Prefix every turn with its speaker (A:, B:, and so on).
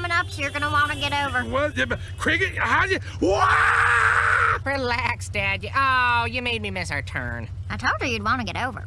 A: coming up, so you're gonna want to get over.
B: What? Cricket? How you? Wah!
C: Relax, Dad. Oh, you made me miss our turn.
A: I told her you'd want to get over.